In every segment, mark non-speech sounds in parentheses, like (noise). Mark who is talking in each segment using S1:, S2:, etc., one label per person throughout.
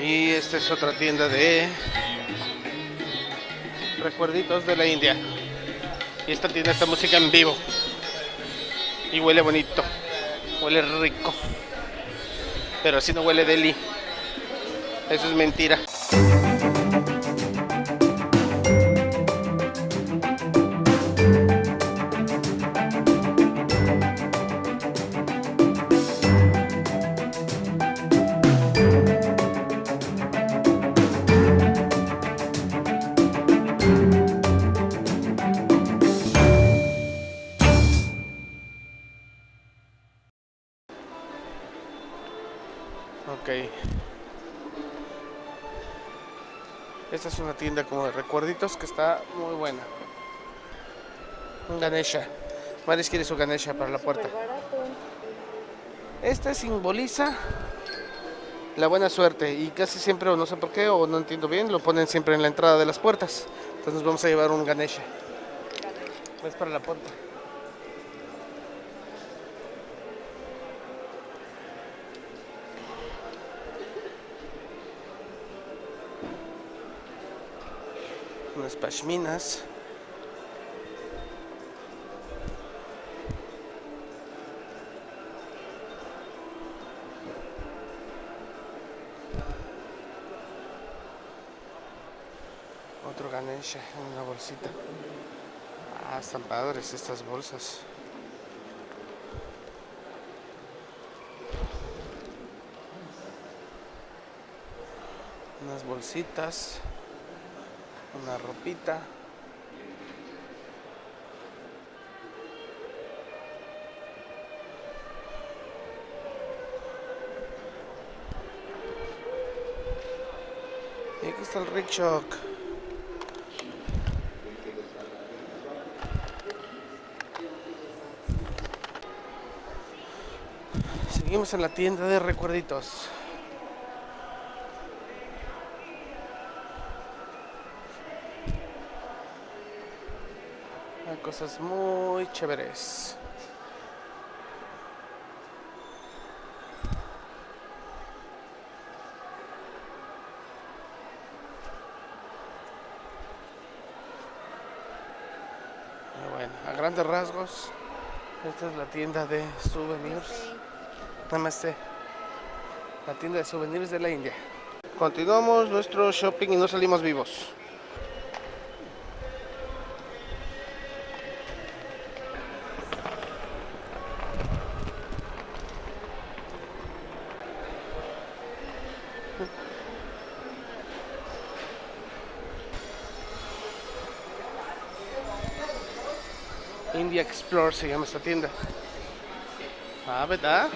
S1: Y esta es otra tienda de recuerditos de la India. Y esta tienda está música en vivo. Y huele bonito. Huele rico. Pero así no huele deli. Eso es mentira. Esta es una tienda como de recuerditos que está muy buena. Un Ganesha. Maris quiere su Ganesha para la puerta. Este simboliza la buena suerte y casi siempre, o no sé por qué, o no entiendo bien, lo ponen siempre en la entrada de las puertas. Entonces vamos a llevar un Ganesha. Es para la puerta. Unas pashminas. Otro Ganesha en una bolsita. Ah, están padres estas bolsas. Unas bolsitas una ropita. Y aquí está el rickshaw. Seguimos en la tienda de recuerditos. Cosas muy chéveres. Bueno, a grandes rasgos, esta es la tienda de souvenirs. Namaste. La tienda de souvenirs de la India. Continuamos nuestro shopping y no salimos vivos. (laughs) India Explore se llama esta tienda. Ah, ¿verdad?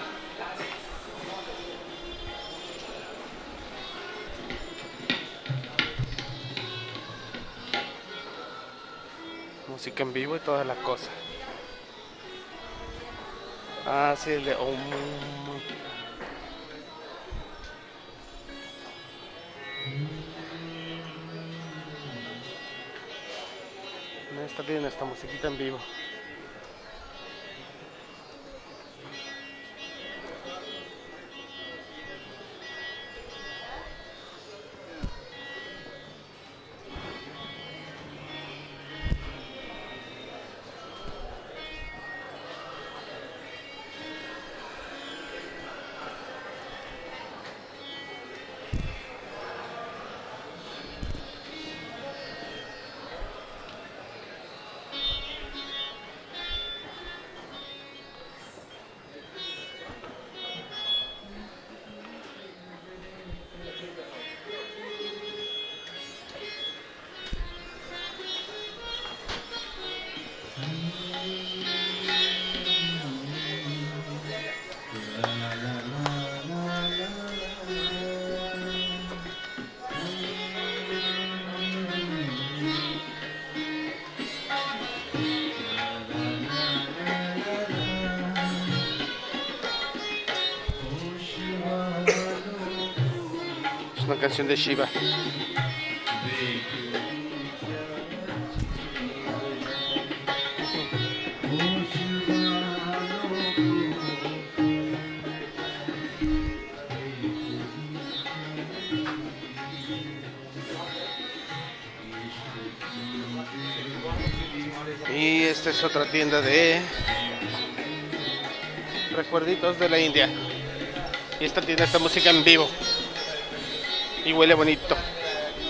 S1: Música en vivo y toda la cosa. Ah, sí, el de Om. En esta tienda esta musiquita en vivo. una canción de Shiva. Y esta es otra tienda de recuerditos de la India. Y esta tienda esta música en vivo. Y huele bonito.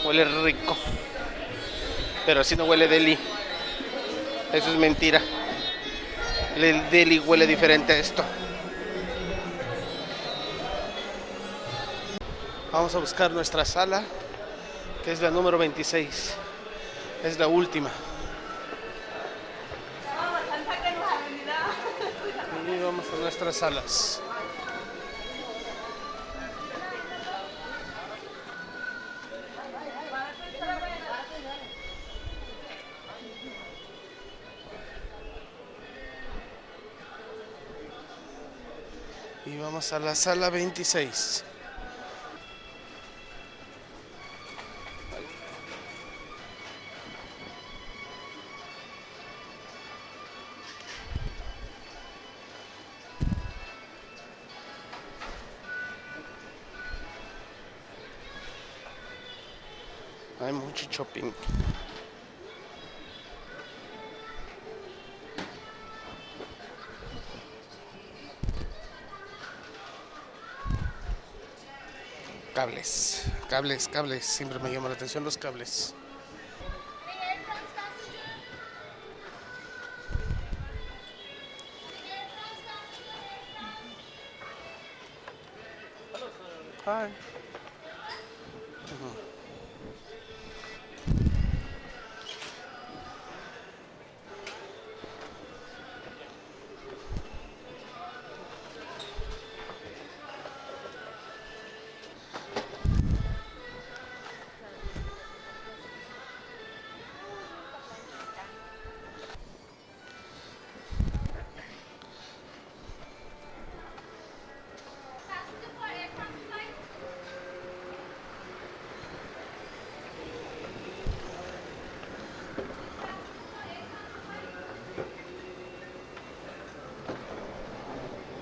S1: Huele rico. Pero así no huele Delhi. Eso es mentira. El Delhi huele diferente a esto. Vamos a buscar nuestra sala, que es la número 26. Es la última. Vamos a nuestras salas. Y vamos a la sala 26. Hay mucho shopping. Cables, cables, cables. Siempre me llama la atención los cables. Hi.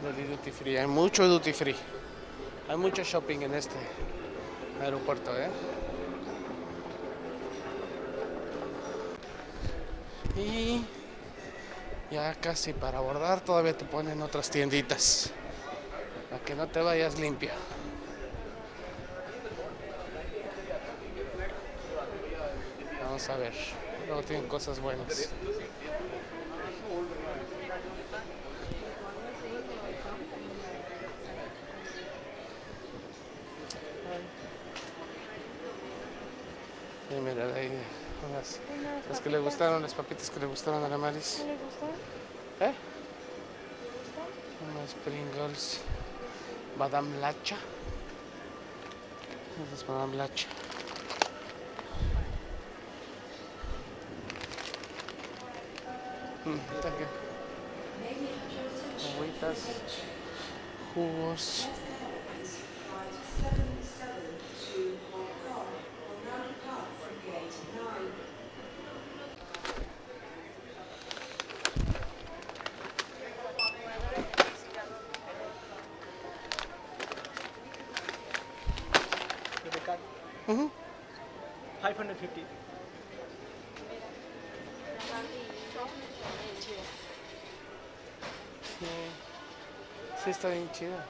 S1: Delhi Duty Free. Hay mucho duty free. Hay mucho shopping en este aeropuerto, ¿eh? Y ya casi para abordar todavía te ponen otras tienditas. Para que no te vayas limpio. Vamos a ver. Luego tienen cosas buenas. Mira, ahí unas, las que le gustaron, las papitas que le gustaron a la Maris.
S2: ¿Le gustó?
S1: ¿Eh? Unas Pringles. Madame Lacha. Esa es Madame Lacha. Mm, está bien. Agüitas, jugos.
S3: 550.
S1: Sí. Sí, está bien chida.